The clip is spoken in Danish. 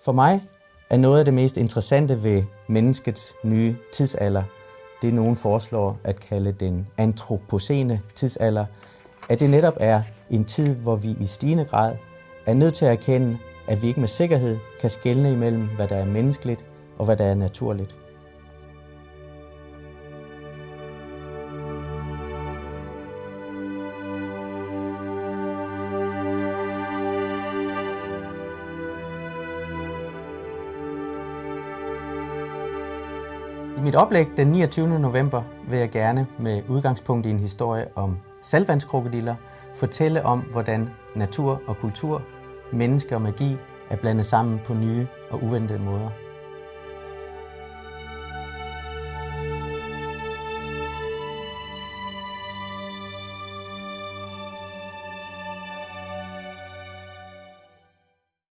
For mig er noget af det mest interessante ved menneskets nye tidsalder, det nogen foreslår at kalde den antropocene tidsalder, at det netop er en tid, hvor vi i stigende grad er nødt til at erkende, at vi ikke med sikkerhed kan skelne imellem, hvad der er menneskeligt og hvad der er naturligt. I mit oplæg den 29. november vil jeg gerne med udgangspunkt i en historie om salvandskrokodiller fortælle om, hvordan natur og kultur, menneske og magi er blandet sammen på nye og uventede måder.